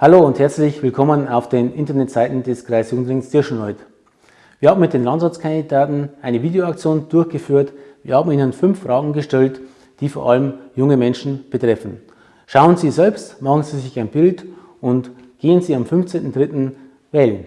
Hallo und herzlich willkommen auf den Internetseiten des Kreisjugendrings Tirschenreuth. Wir haben mit den Landsatzkandidaten eine Videoaktion durchgeführt. Wir haben ihnen fünf Fragen gestellt, die vor allem junge Menschen betreffen. Schauen Sie selbst, machen Sie sich ein Bild und gehen Sie am 15.03. wählen.